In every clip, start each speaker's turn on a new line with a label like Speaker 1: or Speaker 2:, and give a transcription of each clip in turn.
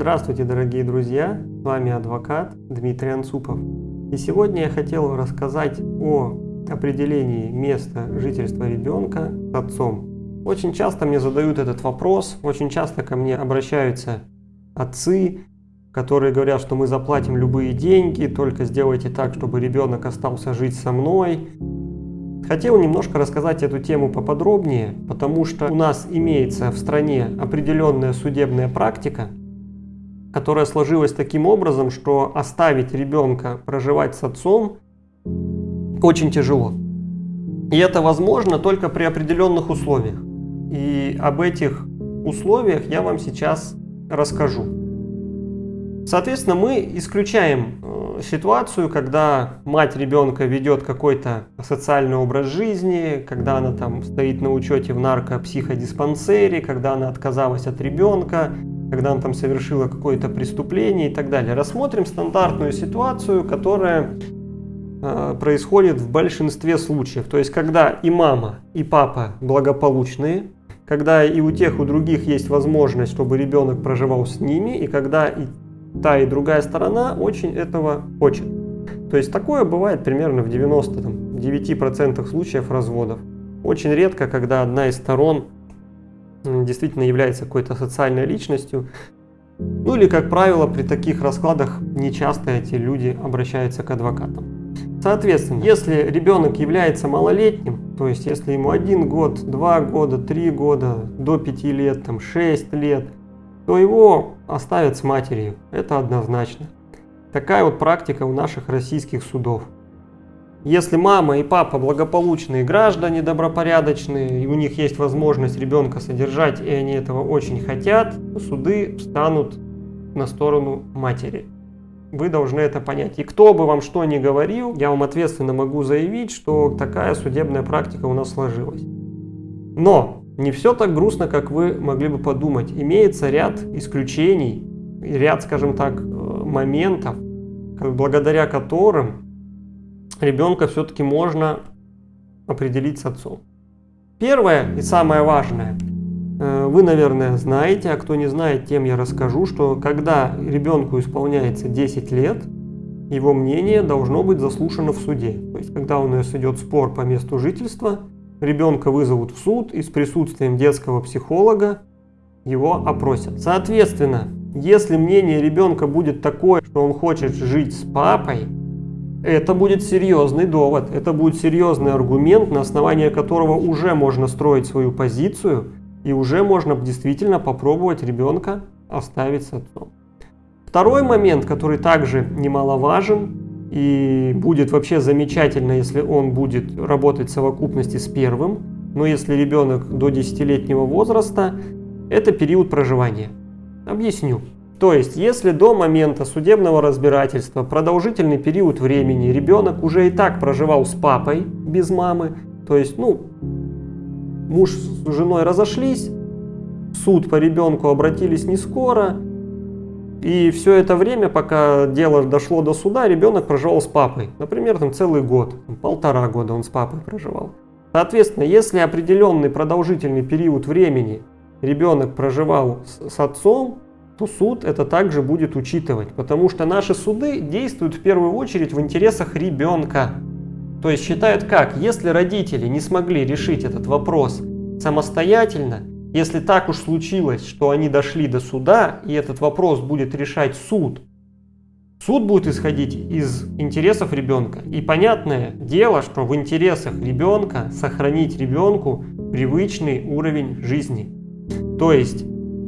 Speaker 1: Здравствуйте, дорогие друзья! С вами адвокат Дмитрий Анцупов. И сегодня я хотел рассказать о определении места жительства ребенка с отцом. Очень часто мне задают этот вопрос, очень часто ко мне обращаются отцы, которые говорят, что мы заплатим любые деньги, только сделайте так, чтобы ребенок остался жить со мной. Хотел немножко рассказать эту тему поподробнее, потому что у нас имеется в стране определенная судебная практика, которая сложилась таким образом, что оставить ребенка проживать с отцом очень тяжело. И это возможно только при определенных условиях. И об этих условиях я вам сейчас расскажу. Соответственно, мы исключаем э, ситуацию, когда мать ребенка ведет какой-то социальный образ жизни, когда она там стоит на учете в наркопсиходиспансере, когда она отказалась от ребенка, когда она там совершила какое-то преступление и так далее. Рассмотрим стандартную ситуацию, которая э, происходит в большинстве случаев. То есть, когда и мама, и папа благополучные, когда и у тех, и у других есть возможность, чтобы ребенок проживал с ними, и когда и та, и другая сторона очень этого хочет. То есть такое бывает примерно в 99% случаев разводов. Очень редко, когда одна из сторон действительно является какой-то социальной личностью. Ну или, как правило, при таких раскладах нечасто эти люди обращаются к адвокатам. Соответственно, если ребенок является малолетним, то есть если ему один год, два года, три года, до пяти лет, там, шесть лет, то его оставят с матерью. Это однозначно. Такая вот практика у наших российских судов. Если мама и папа благополучные граждане, добропорядочные, и у них есть возможность ребенка содержать, и они этого очень хотят, суды встанут на сторону матери. Вы должны это понять. И кто бы вам что ни говорил, я вам ответственно могу заявить, что такая судебная практика у нас сложилась. Но не все так грустно, как вы могли бы подумать. Имеется ряд исключений, ряд, скажем так, э, моментов, благодаря которым ребенка все-таки можно определить с отцом. Первое и самое важное. Э, вы, наверное, знаете, а кто не знает, тем я расскажу, что когда ребенку исполняется 10 лет, его мнение должно быть заслушано в суде. То есть, когда у нас идет спор по месту жительства, ребенка вызовут в суд и с присутствием детского психолога его опросят. Соответственно, если мнение ребенка будет такое, что он хочет жить с папой, это будет серьезный довод, это будет серьезный аргумент, на основании которого уже можно строить свою позицию и уже можно действительно попробовать ребенка оставить с отцом. Второй момент, который также немаловажен и будет вообще замечательно, если он будет работать в совокупности с первым, но если ребенок до 10-летнего возраста, это период проживания. Объясню. То есть, если до момента судебного разбирательства продолжительный период времени ребенок уже и так проживал с папой без мамы, то есть, ну, муж с женой разошлись, суд по ребенку обратились не скоро, и все это время, пока дело дошло до суда, ребенок проживал с папой. Например, там целый год, полтора года он с папой проживал. Соответственно, если определенный продолжительный период времени ребенок проживал с, с отцом, то суд это также будет учитывать, потому что наши суды действуют в первую очередь в интересах ребенка. То есть считают как, если родители не смогли решить этот вопрос самостоятельно, если так уж случилось, что они дошли до суда, и этот вопрос будет решать суд, суд будет исходить из интересов ребенка. И понятное дело, что в интересах ребенка сохранить ребенку привычный уровень жизни. То есть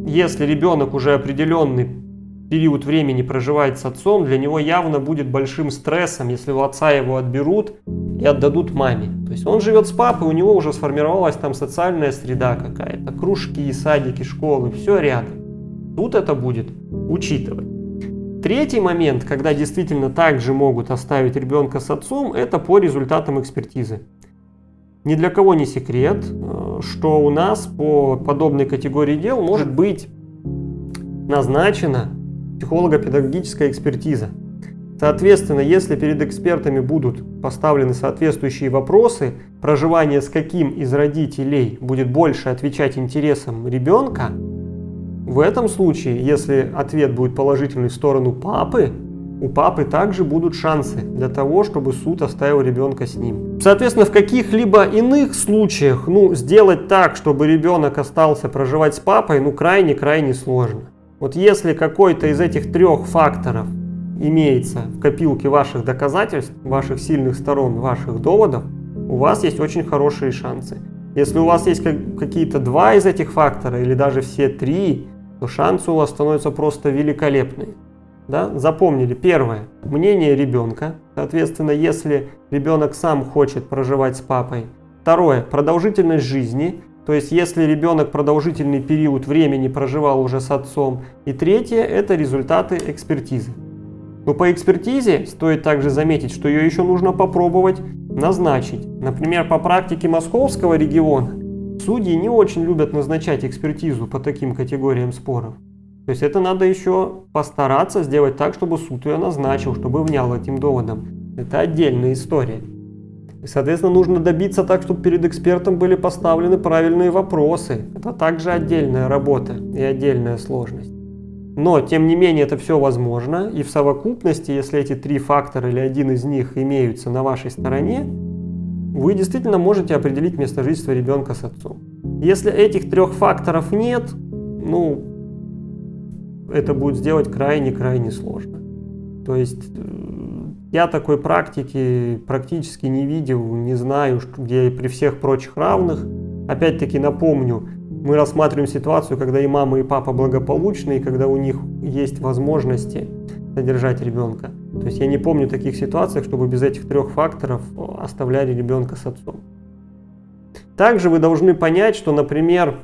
Speaker 1: если ребенок уже определенный период времени проживает с отцом, для него явно будет большим стрессом, если у отца его отберут и отдадут маме. То есть он живет с папой, у него уже сформировалась там социальная среда какая-то, кружки, садики, школы, все рядом. Тут это будет учитывать. Третий момент, когда действительно также могут оставить ребенка с отцом, это по результатам экспертизы. Ни для кого не секрет, что у нас по подобной категории дел может быть назначена психолого-педагогическая экспертиза. Соответственно, если перед экспертами будут поставлены соответствующие вопросы, проживание с каким из родителей будет больше отвечать интересам ребенка, в этом случае, если ответ будет положительный в сторону папы, у папы также будут шансы для того, чтобы суд оставил ребенка с ним. Соответственно, в каких-либо иных случаях, ну, сделать так, чтобы ребенок остался проживать с папой, ну, крайне-крайне сложно. Вот если какой-то из этих трех факторов имеется в копилке ваших доказательств, ваших сильных сторон, ваших доводов, у вас есть очень хорошие шансы. Если у вас есть какие-то два из этих фактора или даже все три, то шансы у вас становятся просто великолепные. Да? Запомнили, первое, мнение ребенка, соответственно, если ребенок сам хочет проживать с папой. Второе, продолжительность жизни, то есть если ребенок продолжительный период времени проживал уже с отцом. И третье, это результаты экспертизы. Но по экспертизе стоит также заметить, что ее еще нужно попробовать назначить. Например, по практике московского региона судьи не очень любят назначать экспертизу по таким категориям споров. То есть это надо еще постараться сделать так, чтобы суд ее назначил, чтобы внял этим доводом. Это отдельная история. И, соответственно, нужно добиться так, чтобы перед экспертом были поставлены правильные вопросы. Это также отдельная работа и отдельная сложность. Но, тем не менее, это все возможно, и в совокупности, если эти три фактора или один из них имеются на вашей стороне, вы действительно можете определить место жительства ребенка с отцом. Если этих трех факторов нет, ну, это будет сделать крайне-крайне сложно. То есть, э, я такой практики практически не видел, не знаю, где при всех прочих равных. Опять-таки напомню, мы рассматриваем ситуацию, когда и мама, и папа благополучны, и когда у них есть возможности содержать ребенка. То есть я не помню таких ситуаций, чтобы без этих трех факторов оставляли ребенка с отцом. Также вы должны понять, что, например,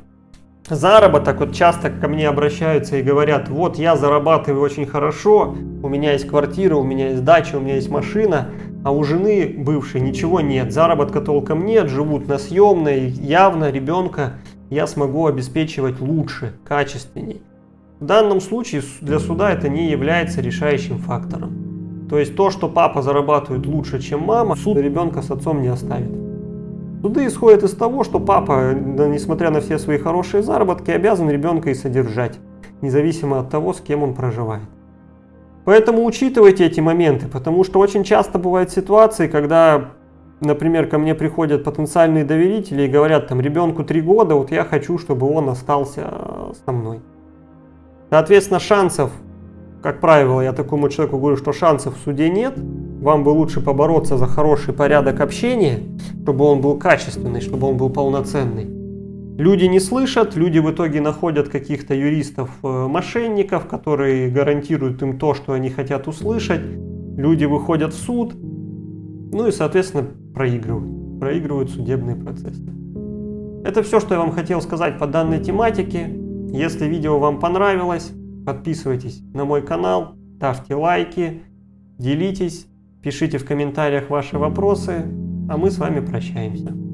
Speaker 1: заработок, вот часто ко мне обращаются и говорят, вот я зарабатываю очень хорошо, у меня есть квартира, у меня есть дача, у меня есть машина, а у жены бывшей ничего нет, заработка толком нет, живут на съемной, явно ребенка я смогу обеспечивать лучше, качественнее. В данном случае для суда это не является решающим фактором. То есть то, что папа зарабатывает лучше, чем мама, суд ребенка с отцом не оставит. Суды исходят из того, что папа, несмотря на все свои хорошие заработки, обязан ребенка и содержать, независимо от того, с кем он проживает. Поэтому учитывайте эти моменты, потому что очень часто бывают ситуации, когда например, ко мне приходят потенциальные доверители и говорят, там, ребенку 3 года, вот я хочу, чтобы он остался э, со мной. Соответственно, шансов, как правило, я такому человеку говорю, что шансов в суде нет, вам бы лучше побороться за хороший порядок общения, чтобы он был качественный, чтобы он был полноценный. Люди не слышат, люди в итоге находят каких-то юристов-мошенников, э, которые гарантируют им то, что они хотят услышать. Люди выходят в суд, ну и, соответственно, проигрывают. Проигрывают судебные процессы. Это все, что я вам хотел сказать по данной тематике. Если видео вам понравилось, подписывайтесь на мой канал, ставьте лайки, делитесь, пишите в комментариях ваши вопросы, а мы с вами прощаемся.